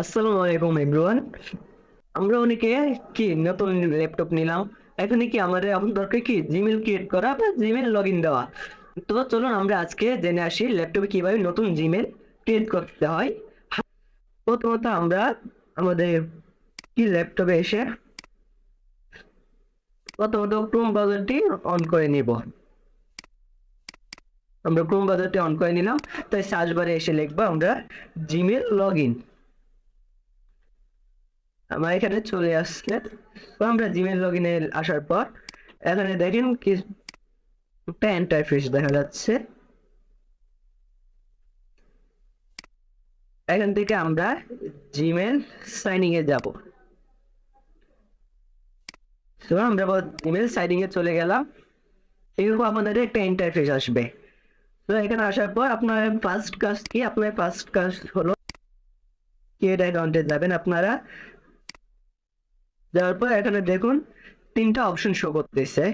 আসসালামু আলাইকুম এভরিওয়ান আমরা অনেকে কি নতুন ল্যাপটপ নিলাম, এখানে কি আমাদের এখন দরকার কি জিমেল ক্রিয়েট করা বা জিমেল লগ ইন দেওয়া? তো চলুন আমরা আজকে জেনে আসি ল্যাপটপে কীভাবে নতুন জিমেল ক্রিয়েট করতে হয়। প্রথমত আমরা আমাদের কি ল্যাপটপে এসে প্রথমত ক্রোম ব্রাউজারটি অন করে নিব। আমরা ক্রোম ব্রাউজারটি অন করে নিলাম, তাই সার্চ বারে এসে লিখব আমরা জিমেল লগ ইন আমার এখানে চলে আসছে। তো আমরা জিমেল লগ ইনে আসার পর, এখানে দেখেন কি একটা দেখা যাচ্ছে। এখান থেকে আমরা জিমেল সাইনিং এ যাব। তো আমরা জিমেল চলে গেলাম। এরকম আপনাদের একটা ইন্টারফেস আসবে। তো এখানে আসার পর আপনার ফার্স্ট কাজ কি? আপনার ফার্স্ট কাজ হলো ক্রিয়েট অ্যাকাউন্টে যাবেন আপনারা। যাওয়ার পর এখানে দেখুন তিনটা অপশন শো করতেছে।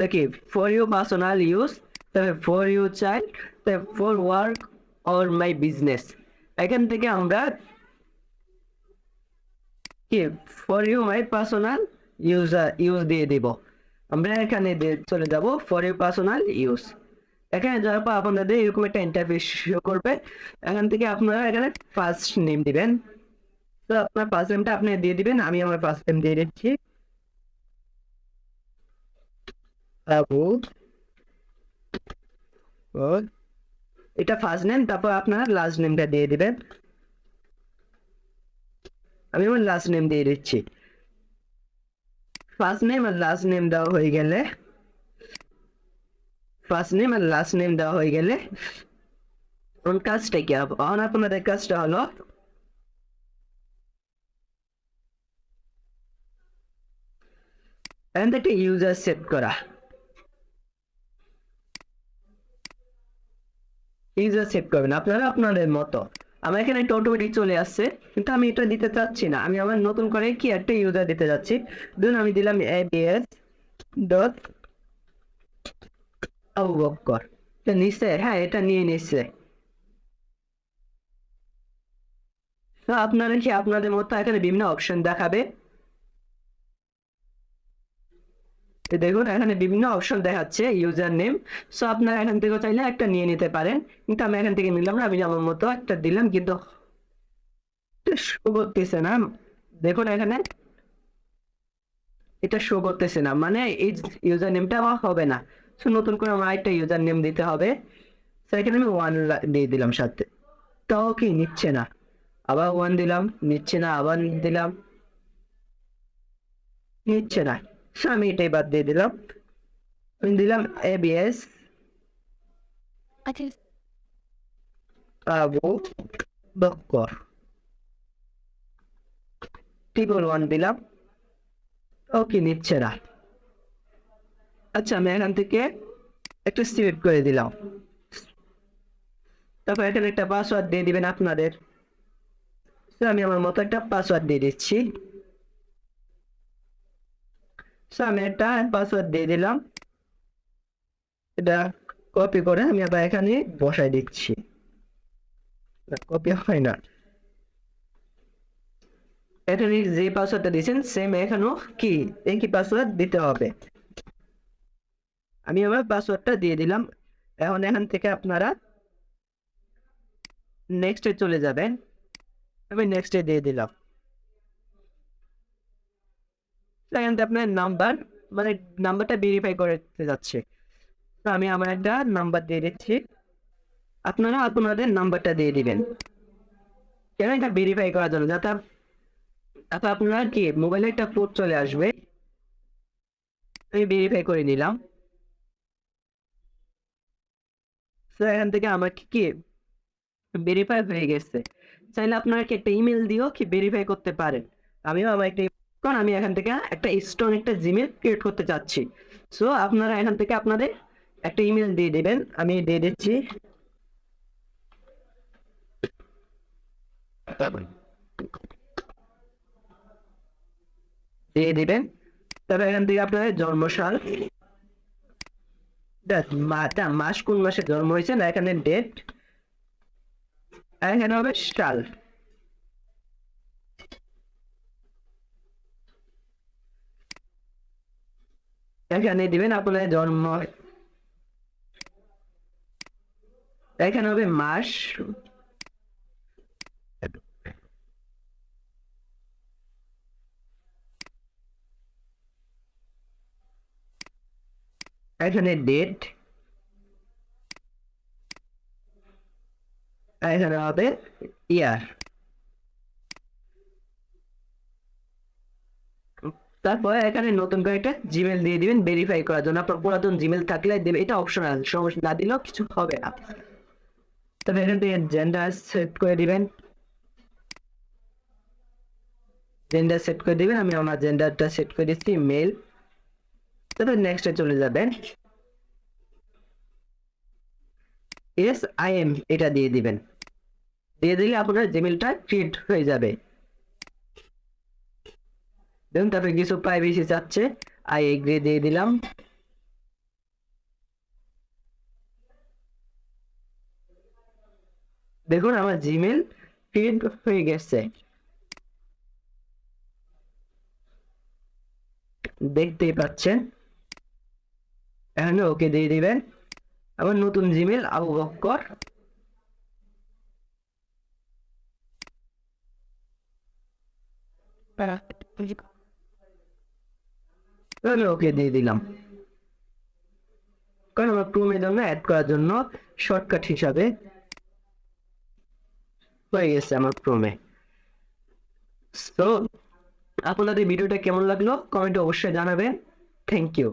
দেখি ফর ইউ পার্সোনাল ইউজ তারপরে ফর ইউ চাইল্ড তারপরে for work or my business এখান থেকে আমরা কি for you my personal use use দিয়ে দিব। আমরা এখানে চলে যাব ফর ইউ পার্সোনাল ইউজ এখানে যাওয়ার পর আপনাদের এরকম একটা ইন্টারফেস শো করবে, এখান থেকে আপনারা এখানে ফার্স্ট নেম দিবেন। তো আপনার ফার্স্ট নেমটা আপনি দিয়ে দিবেন, আমি আমার ফার্স্ট নেম দিয়ে দিচ্ছি। এটা ফার্স্ট নেম তারপর আপনার লাস্ট নেমটা দিয়ে দিবেন। আমি আমার লাস্ট নেম দিয়ে দিচ্ছি। ফার্স্ট নেম আর লাস্ট নেম দেওয়া হয়ে গেলে ফার্স্ট নেম আর লাস্ট নেম দেওয়া হয়ে গেলে কাজটা কি হবে? আপনাদের কাজটা হলো থেকে ইউজার সেট করা। ইউজার সেট করবেন। আপনারা আপনাদের মতো। আমার এখানে একটা অটোমেটিক চলে আসছে, কিন্তু আমি এটা দিতে চাচ্ছি না। আমি আমার নতুন করে কি একটা ইউজার দিতে যাচ্ছি। ধরুন আমি দিলাম এবিএস ডট আবু বক্কর নিচ্ছে হ্যাঁ এটা নিয়ে নিচ্ছে আপনারা কি আপনাদের মতো এখানে বিভিন্ন অপশন দেখাবে দেখুন এখানে বিভিন্ন অপশন দেখাচ্ছে ইউজার নেম সো আপনারা এখান থেকে চাইলে একটা নিয়ে নিতে পারেন কিন্তু আমি এখান থেকে নিলাম না আমি আমার মতো একটা দিলাম কিন্তু শো করতেছে না দেখুন এখানে এটা শো করতেছে না মানে এই ইউজার নেমটা আমার হবে না সো নতুন করে আমার একটা ইউজার নেম দিতে হবে। তো এখানে আমি ওয়ান দিয়ে দিলাম সাথে। তাও কি নিচ্ছে না। আবার ওয়ান দিলাম নিচ্ছে না আবার দিলাম। নিচ্ছে না। সো আমি এটাই বাদ দিয়ে দিলাম। আমি দিলাম এবিএস আচ্ছা। আবু বক্কর। ট্রিপল ওয়ান দিলাম। ওকে নিচ্ছে না। আচ্ছা আমি এখান থেকে একটা সিলেক্ট করে দিলাম। তারপর এখানে একটা পাসওয়ার্ড দিয়ে দিবেন আপনাদের। আমি আমার মতো একটা পাসওয়ার্ড দিয়ে দিচ্ছি। আমি একটা পাসওয়ার্ড দিয়ে দিলাম। এটা কপি করে আমি আবার এখানে বসাই দিচ্ছি। কপি হয় না। এখানে যে পাসওয়ার্ডটা দিয়েছেন সেম এখানেও কি, একই পাসওয়ার্ড দিতে হবে। আমি আমার পাসওয়ার্ডটা দিয়ে দিলাম। এখন এখান থেকে আপনারা নেক্সটে চলে যাবেন। আমি নেক্সটে দিয়ে দিলাম। এখান থেকে আপনার নাম্বার মানে নাম্বারটা ভেরিফাই করতে যাচ্ছে। তো আমি আমার একটা নাম্বার দিয়ে দিচ্ছি। আপনারা আপনাদের নাম্বারটা দিয়ে দিবেন। কেন এটা ভেরিফাই করার জন্য? যাতে তারপর আপনার কি মোবাইলে একটা কোড চলে আসবে। আমি ভেরিফাই করে নিলাম। তো এখান থেকে আমার কি ভেরিফাই হয়ে গেছে। চাইলে আপনারা কি একটা ইমেল দিয়েও কি ভেরিফাই করতে পারেন। আমিও আমার একটা কারণ আমি এখান থেকে একটা স্ট্রং একটা জিমেল ক্রিয়েট করতে চাচ্ছি। সো আপনারা এখান থেকে আপনাদের একটা ইমেল দিয়ে দিবেন। আমি দিয়ে দিচ্ছি। দিয়ে দিবেন। তবে এখান থেকে আপনাদের জন্মসাল। মাস কোন মাসে জন্ম হয়েছে না এখানে ডেট এখানে হবে সাল। এখানে দিবেন আপনার জন্ম। এখানে হবে মাস। এখানে ডেট এখানে হবে ইয়ার তারপরে এখানে নতুন করে একটা জিমেল দিয়ে দিবেন ভেরিফাই করার জন্য। আপনার পুরাতন জিমেল থাকলে দেবে। এটা অপশনাল সমস্যা না দিলেও কিছু হবে না। তবে এখান থেকে জেন্ডার সেট করে দিবেন। জেন্ডার সেট করে দিবেন। আমি আমার জেন্ডারটা সেট করে দিচ্ছি মেল তারপর নেক্সটে চলে যাবেন এস আই এম এটা দিয়ে দিবেন। দিয়ে দিলে আপনার জিমেলটা ক্রিয়েট হয়ে যাবে। দেখুন তারপরে কিছু প্রাইভেসি চাচ্ছে। আই এগ্রি দিয়ে দিলাম। দেখুন আমার জিমেল ক্রিয়েট হয়ে গেছে। দেখতেই পাচ্ছেন। এখানে ওকে দিয়ে দিবেন। আমার নতুন জিমেল আবু বক্কর। আমি ওকে দিয়ে দিলাম। কারণ আমার ক্রোমের জন্য অ্যাড করার জন্য শর্টকাট হিসাবে হয়ে গেছে আমার ক্রোমে তো আপনাদের ভিডিওটা কেমন লাগল? কমেন্টে অবশ্যই জানাবেন। Thank you